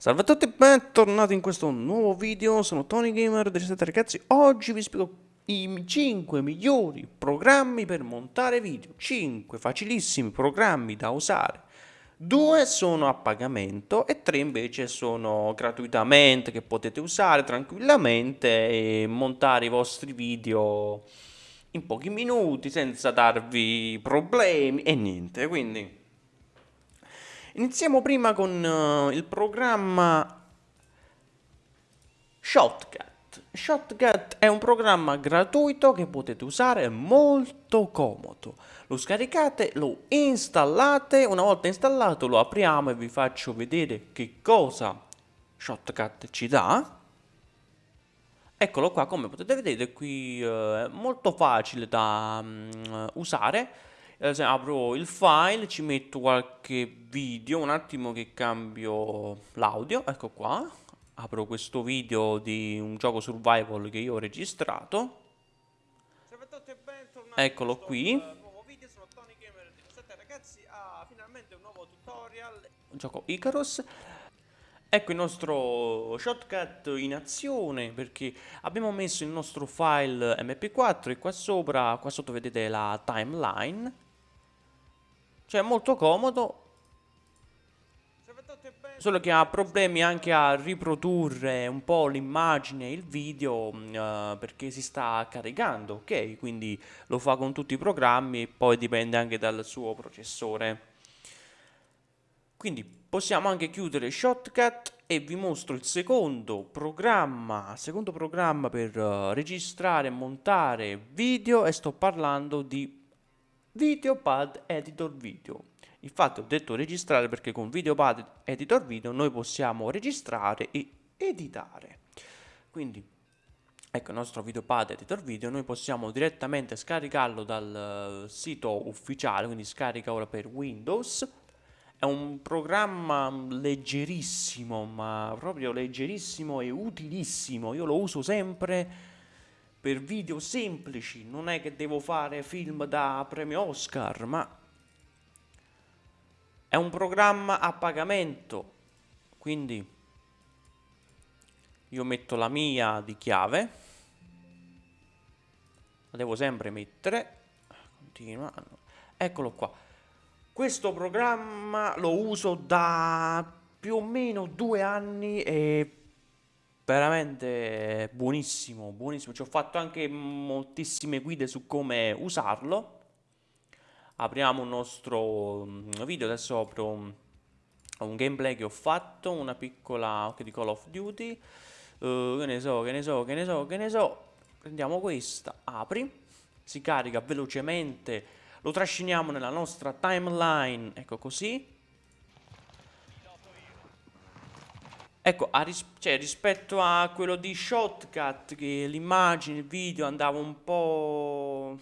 Salve a tutti e bentornati in questo nuovo video, sono Tony Gamer 17 ragazzi, oggi vi spiego i 5 migliori programmi per montare video, 5 facilissimi programmi da usare, 2 sono a pagamento e 3 invece sono gratuitamente che potete usare tranquillamente e montare i vostri video in pochi minuti senza darvi problemi e niente, quindi... Iniziamo prima con uh, il programma Shotcut. Shotcut è un programma gratuito che potete usare molto comodo. Lo scaricate, lo installate, una volta installato lo apriamo e vi faccio vedere che cosa Shotcut ci dà. Eccolo qua, come potete vedere qui uh, è molto facile da um, usare eh, apro il file, ci metto qualche video, un attimo che cambio l'audio, ecco qua, apro questo video di un gioco survival che io ho registrato, eccolo qui, uh, gioco Icarus, Ecco il nostro shortcut in azione perché abbiamo messo il nostro file mp4 e qua sopra, qua sotto vedete la timeline cioè è molto comodo. Solo che ha problemi anche a riprodurre un po' l'immagine e il video uh, perché si sta caricando, ok? Quindi lo fa con tutti i programmi e poi dipende anche dal suo processore. Quindi possiamo anche chiudere Shotcut e vi mostro il secondo programma, secondo programma per uh, registrare e montare video e sto parlando di Videopad Editor Video. Infatti ho detto registrare perché con Videopad Editor Video noi possiamo registrare e editare. Quindi ecco il nostro Videopad Editor Video, noi possiamo direttamente scaricarlo dal uh, sito ufficiale, quindi scarica ora per Windows. È un programma leggerissimo, ma proprio leggerissimo e utilissimo. Io lo uso sempre per video semplici, non è che devo fare film da premio Oscar, ma è un programma a pagamento, quindi io metto la mia di chiave, la devo sempre mettere, continua, eccolo qua. Questo programma lo uso da più o meno due anni e veramente buonissimo, buonissimo. Ci ho fatto anche moltissime guide su come usarlo. Apriamo un nostro mm, video, adesso apro un, gameplay che ho fatto, una piccola okay, di Call of Duty. Uh, che ne so, che ne so, che ne so, che ne so. Prendiamo questa, apri, si carica velocemente, lo trasciniamo nella nostra timeline, ecco così Ecco, a ris cioè, rispetto a quello di Shotcut, che l'immagine, il video andava un po'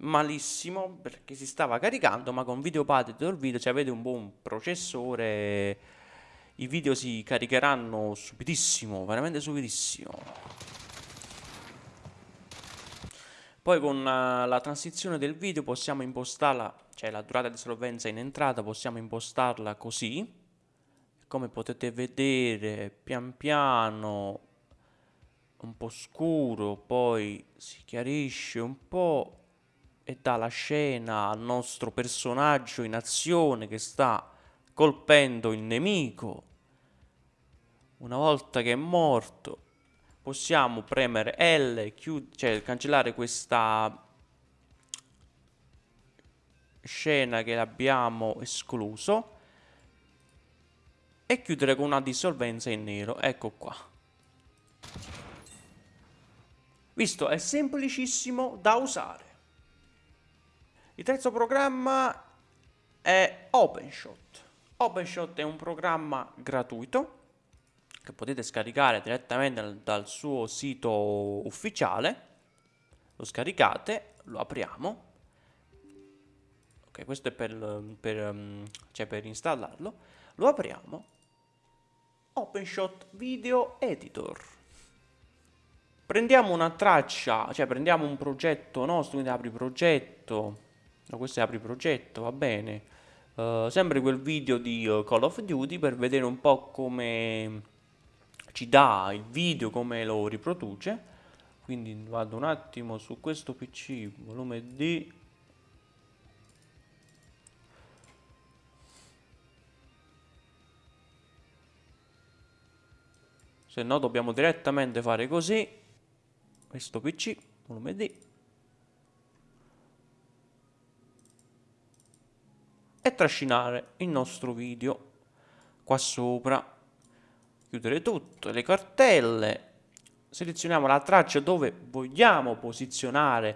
malissimo perché si stava caricando, ma con Videopad Editor Video, cioè avete un buon processore, i video si caricheranno subitissimo, veramente subitissimo. Poi con uh, la transizione del video possiamo impostarla, cioè la durata di solvenza in entrata possiamo impostarla così come potete vedere pian piano un po' scuro poi si chiarisce un po' e dà la scena al nostro personaggio in azione che sta colpendo il nemico. Una volta che è morto possiamo premere L cioè cancellare questa scena che abbiamo escluso e chiudere con una dissolvenza in nero. Ecco qua. Visto, è semplicissimo da usare. Il terzo programma è OpenShot. OpenShot è un programma gratuito che potete scaricare direttamente dal, suo sito ufficiale. Lo scaricate, lo apriamo. Ok, questo è per, per, cioè per installarlo. Lo apriamo OpenShot Video Editor. Prendiamo una traccia, cioè prendiamo un progetto nostro, quindi apri progetto, no, questo è apri progetto, va bene. Uh, sempre quel video di uh, Call of Duty per vedere un po' come ci dà il video, come lo riproduce. Quindi vado un attimo su questo PC, volume D. Se no dobbiamo direttamente fare così. Questo PC, volume D. e trascinare il nostro video qua sopra chiudere tutto le cartelle selezioniamo la traccia dove vogliamo posizionare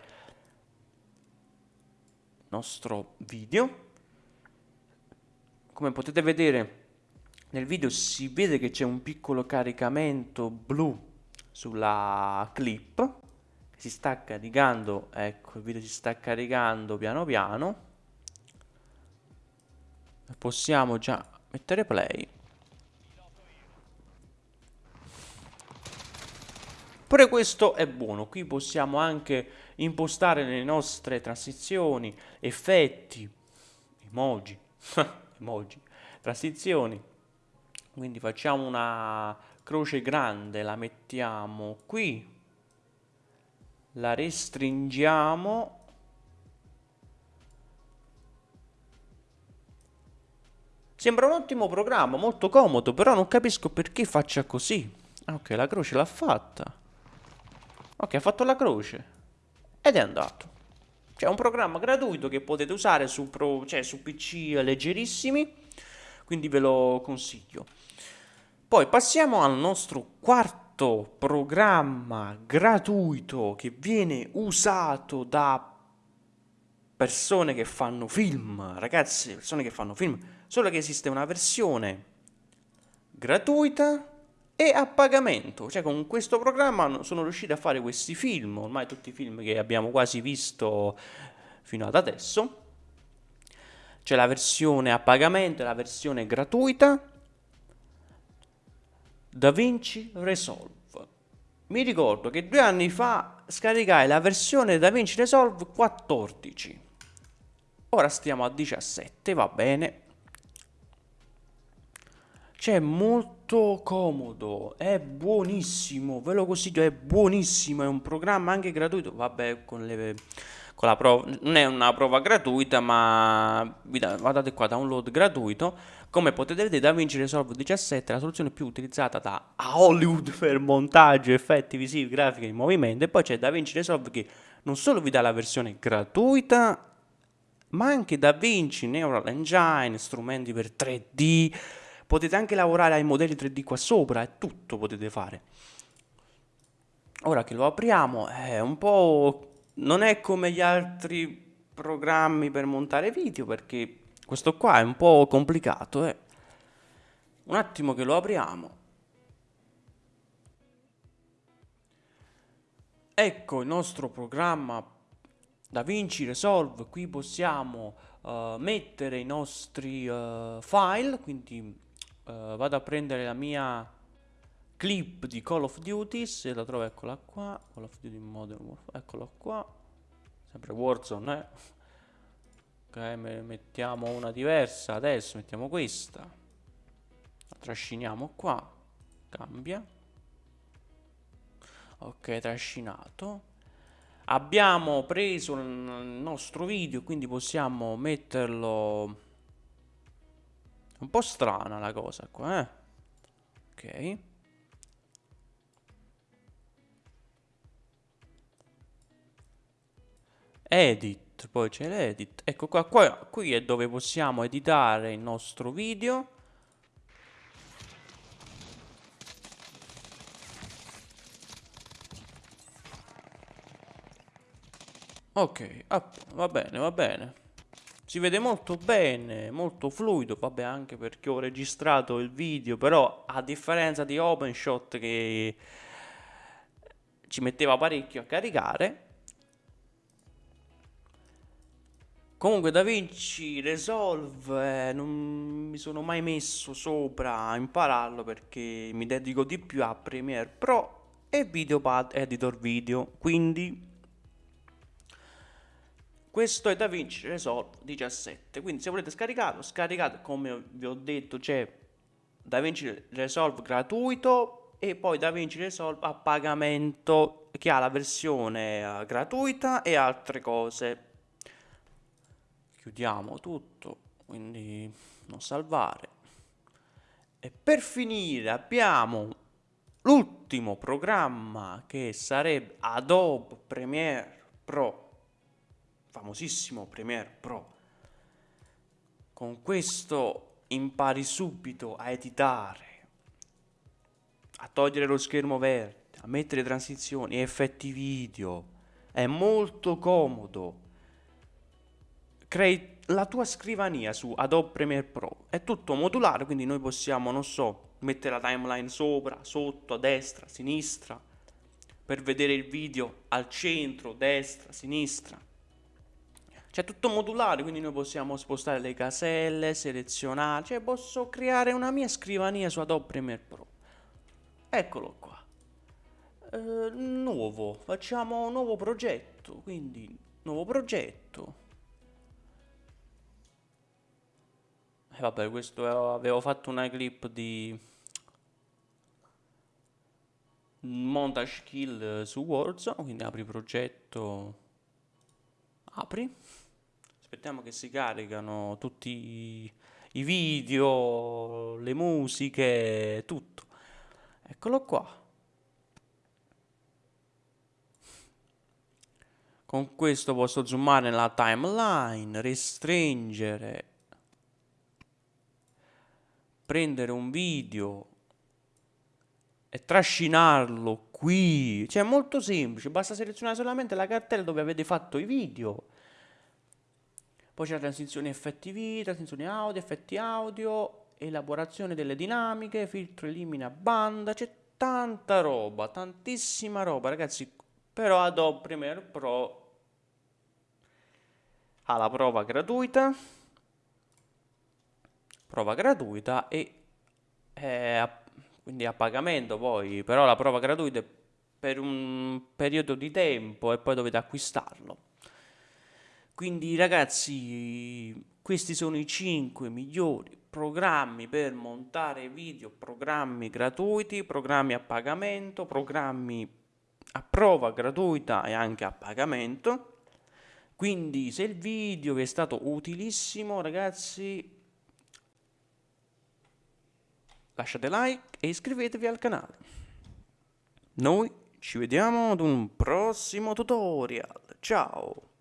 il nostro video come potete vedere nel video si vede che c'è un piccolo caricamento blu sulla clip si sta caricando ecco il video si sta caricando piano piano. Possiamo già mettere play. Pure questo è buono qui possiamo anche impostare le nostre transizioni effetti emoji emoji transizioni quindi facciamo una croce grande la mettiamo qui la restringiamo Sembra un ottimo programma, molto comodo, però non capisco perché faccia così. Ah, ok, la croce l'ha fatta. Ok, ha fatto la croce. Ed è andato. C'è un programma gratuito che potete usare su, pro, cioè, su PC leggerissimi, quindi ve lo consiglio. Poi passiamo al nostro quarto programma gratuito che viene usato da persone che fanno film, ragazzi, persone che fanno film solo che esiste una versione gratuita e a pagamento, cioè con questo programma sono riuscito a fare questi film, ormai tutti i film che abbiamo quasi visto fino ad adesso. C'è la versione a pagamento e la versione gratuita. DaVinci Resolve. Mi ricordo che due anni fa scaricai la versione DaVinci Resolve 14. Ora stiamo a 17, va bene. Cioè, molto comodo, è buonissimo, ve lo consiglio, è buonissimo, è un programma anche gratuito, vabbè, con, le, con la prova, non è una prova gratuita, ma guardate qua, download gratuito, come potete vedere DaVinci Resolve 17 è la soluzione più utilizzata da Hollywood per montaggio, effetti visivi, grafiche in movimento, e poi c'è DaVinci Resolve che non solo vi dà la versione gratuita, ma anche DaVinci, Neural Engine, strumenti per 3D, potete anche lavorare ai modelli 3D qua sopra e tutto potete fare. Ora che lo apriamo è un po'... non è come gli altri programmi per montare video perché questo qua è un po' complicato. Eh. Un attimo che lo apriamo. Ecco il nostro programma DaVinci Resolve, qui possiamo uh, mettere i nostri uh, file, quindi uh, vado a prendere la mia clip di Call of Duty se la trovo eccola qua. Call of Duty Modern Warfare eccola qua. Sempre Warzone eh. Ok mettiamo una diversa adesso mettiamo questa. La trasciniamo qua. Cambia. Ok trascinato. Abbiamo preso il nostro video quindi possiamo metterlo. Un po' strana la cosa qua, eh. Ok. Edit, poi c'è l'edit. Ecco qua, qua, qui è dove possiamo editare il nostro video. Ok, va bene, va bene si vede molto bene, molto fluido, vabbè anche perché ho registrato il video, però a differenza di OpenShot che ci metteva parecchio a caricare, Comunque DaVinci Resolve eh, non mi sono mai messo sopra a impararlo perché mi dedico di più a Premiere Pro e Videopad Editor Video, quindi questo è DaVinci Resolve 17 quindi se volete scaricarlo scaricate come vi ho detto c'è DaVinci Resolve gratuito e poi DaVinci Resolve a pagamento che ha la versione uh, gratuita e altre cose chiudiamo tutto quindi non salvare e per finire abbiamo l'ultimo programma che sarebbe Adobe Premiere Pro famosissimo Premiere Pro. Con questo impari subito a editare, a togliere lo schermo verde, a mettere transizioni, effetti video. È molto comodo. Crei la tua scrivania su Adobe Premiere Pro. È tutto modulare, quindi noi possiamo, non so, mettere la timeline sopra, sotto, a destra, a sinistra, per vedere il video al centro, destra, sinistra cioè tutto modulare, quindi noi possiamo spostare le caselle, selezionare, cioè posso creare una mia scrivania su Adobe Premiere Pro. Eccolo qua. Eh, nuovo, facciamo un nuovo progetto, quindi nuovo progetto. Vabbè, questo avevo fatto una clip di montage kill su Warzone, quindi apri progetto, apri aspettiamo che si caricano tutti i video, le musiche, tutto. Eccolo qua. Con questo posso zoomare nella timeline, restringere, prendere un video e trascinarlo qui. Cioè è molto semplice, basta selezionare solamente la cartella dove avete fatto i video. Poi c'è la transizione effetti video, transizione audio, effetti audio, elaborazione delle dinamiche, filtro elimina banda, c'è tanta roba, tantissima roba ragazzi, però Adobe Premiere Pro ha la prova gratuita, prova gratuita e è quindi a pagamento poi, però la prova gratuita è per un periodo di tempo e poi dovete acquistarlo. Quindi ragazzi, questi sono i 5 migliori programmi per montare video, programmi gratuiti, programmi a pagamento, programmi a prova gratuita e anche a pagamento. Quindi se il video vi è stato utilissimo ragazzi, lasciate like e iscrivetevi al canale. Noi ci vediamo ad un prossimo tutorial. Ciao!